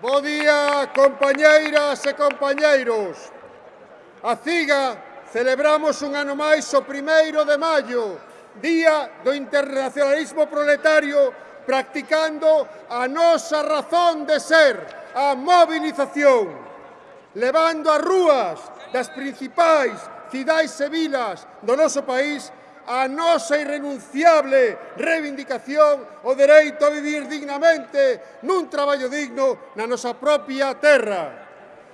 Bo día, compañeiras e compañeiros. A CIGA celebramos un ano máis o primeiro de maio, Día do Internacionalismo Proletario, practicando a nosa razón de ser, a movilización, levando as rúas das principais cidades e vilas do noso país a nosa irrenunciable reivindicación o dereito a vivir dignamente nun traballo digno na nosa propia terra.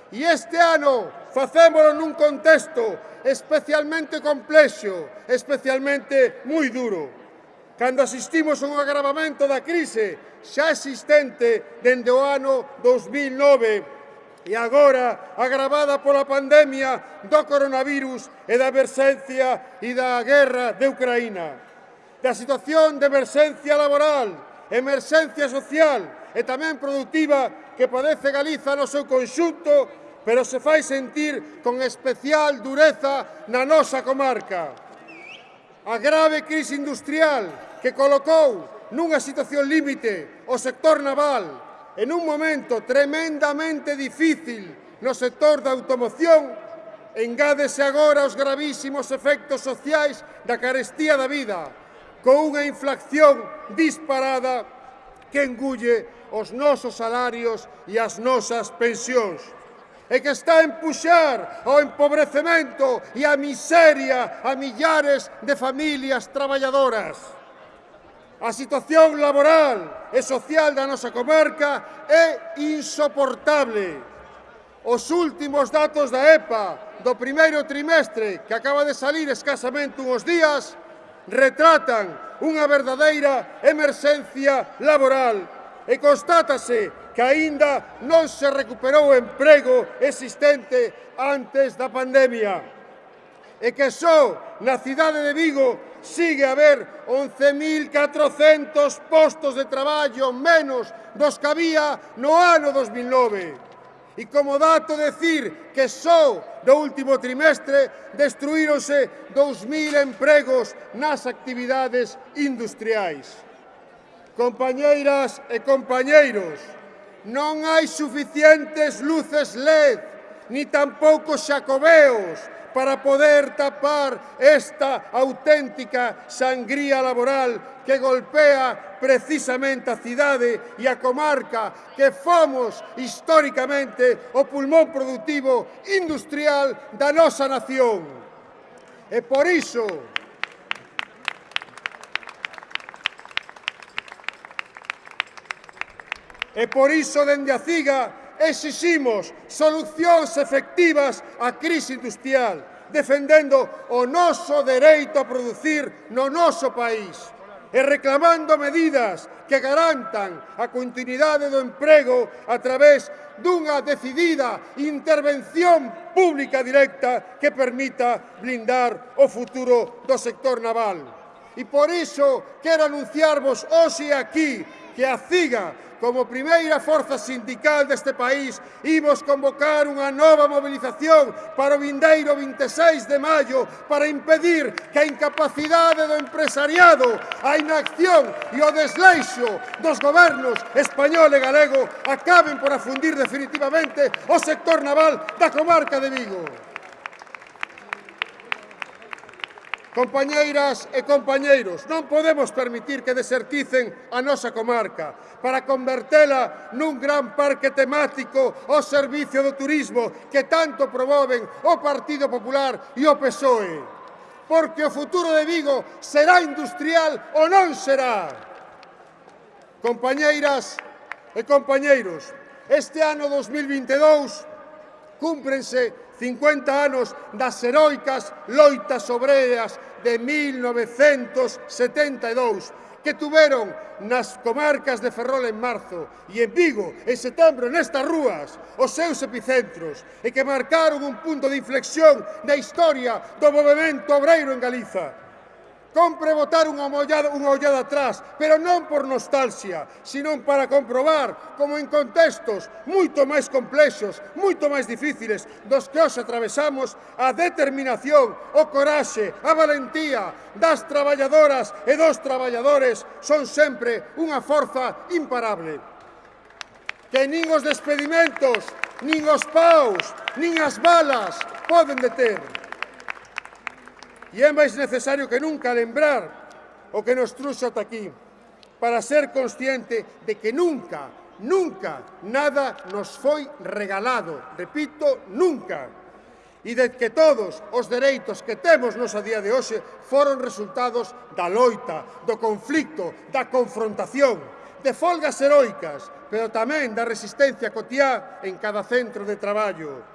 E este ano facémolo nun contexto especialmente complexo, especialmente moi duro. Cando asistimos a un agravamento da crise xa existente dende o ano 2009, e agora agravada pola pandemia do coronavirus e da emerxencia e da guerra de Ucraína. Da situación de emerxencia laboral, emerxencia social e tamén productiva que padece Galiza no seu conxunto, pero se fai sentir con especial dureza na nosa comarca. A grave crise industrial que colocou nunha situación límite o sector naval, en un momento tremendamente difícil no sector da automoción, engádese agora os gravísimos efectos sociais da carestía da vida, con unha inflación disparada que engulle os nosos salarios e as nosas pensións e que está a empuxar ao empobrecemento e a miseria a millares de familias traballadoras. A situación laboral e social da nosa comarca é insoportable. Os últimos datos da EPA do primeiro trimestre, que acaba de salir escasamente uns días, retratan unha verdadeira emerxencia laboral e constátase que aínda non se recuperou o emprego existente antes da pandemia e que só na cidade de Vigo sigue a haber 11.400 postos de traballo menos dos que había no ano 2009. E como dato decir que só no último trimestre destruíronse 2.000 empregos nas actividades industriais. Compañeiras e compañeiros, non hai suficientes luces LED, ni tampouco xacobeos para poder tapar esta auténtica sangría laboral que golpea precisamente a cidade e a comarca que fomos históricamente o pulmón productivo industrial da nosa nación. E por iso, E por iso dende a CIGA exiximos solucións efectivas á crise industrial, defendendo o noso dereito a producir no noso país e reclamando medidas que garantan a continuidade do emprego a través dunha decidida intervención pública directa que permita blindar o futuro do sector naval. E por iso quero anunciarvos hoxe aquí que a CIGA Como primeira forza sindical deste país, imos convocar unha nova mobilización para o vindeiro 26 de maio para impedir que a incapacidade do empresariado, a inacción e o desleixo dos gobernos español e galego acaben por afundir definitivamente o sector naval da comarca de Vigo. Compañeiras e compañeiros, non podemos permitir que deserticen a nosa comarca para convertela nun gran parque temático ao servicio do turismo que tanto promoven o Partido Popular e o PSOE. Porque o futuro de Vigo será industrial ou non será. Compañeiras e compañeiros, este ano 2022 cúmprense 50 anos das heroicas loitas obreras de 1972 que tuveron nas comarcas de Ferrol en marzo e en Vigo en setembro nestas rúas os seus epicentros e que marcaron un punto de inflexión na historia do movimento obreiro en Galiza. Compre votar unha ollada, unha ollada atrás, pero non por nostalgia, senón para comprobar como en contextos moito máis complexos, moito máis difíciles dos que os atravesamos, a determinación, o coraxe, a valentía das traballadoras e dos traballadores son sempre unha forza imparable. Que nin os despedimentos, nin os paus, nin as balas poden deter. E é máis necesario que nunca lembrar o que nos truxo ata aquí para ser consciente de que nunca, nunca, nada nos foi regalado. Repito, nunca. E de que todos os dereitos que temos nos a día de hoxe foron resultados da loita, do conflicto, da confrontación, de folgas heroicas, pero tamén da resistencia cotiá en cada centro de traballo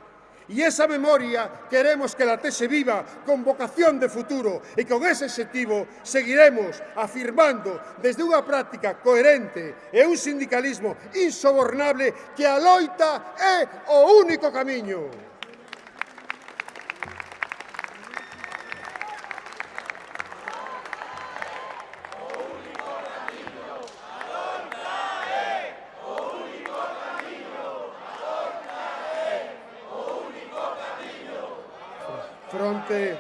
Y esa memoria queremos que la tese viva con vocación de futuro e con ese objetivo seguiremos afirmando desde unha práctica coherente e un sindicalismo insobornable que a loita é o único camiño. fronte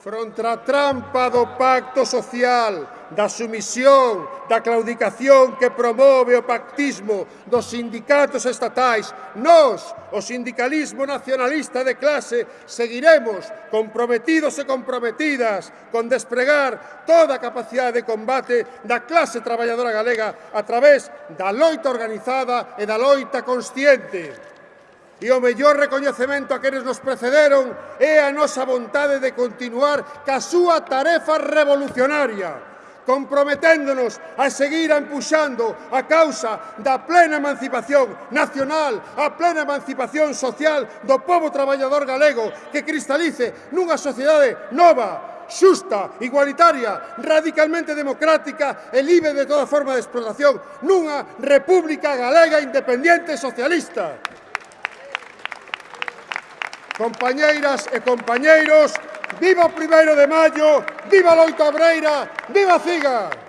fronte a trampa do pacto social, da sumisión, da claudicación que promove o pactismo dos sindicatos estatais, nós, o sindicalismo nacionalista de clase, seguiremos comprometidos e comprometidas con despregar toda a capacidade de combate da clase traballadora galega a través da loita organizada e da loita consciente. E o mellor recoñecemento a quenes nos precederon é a nosa vontade de continuar ca súa tarefa revolucionaria, comprometéndonos a seguir empuxando a causa da plena emancipación nacional, a plena emancipación social do povo traballador galego que cristalice nunha sociedade nova, xusta, igualitaria, radicalmente democrática e libre de toda forma de explotación, nunha república galega independiente socialista. Compañeiras e compañeiros, viva o primeiro de maio, viva a loita obreira, viva a CIGA!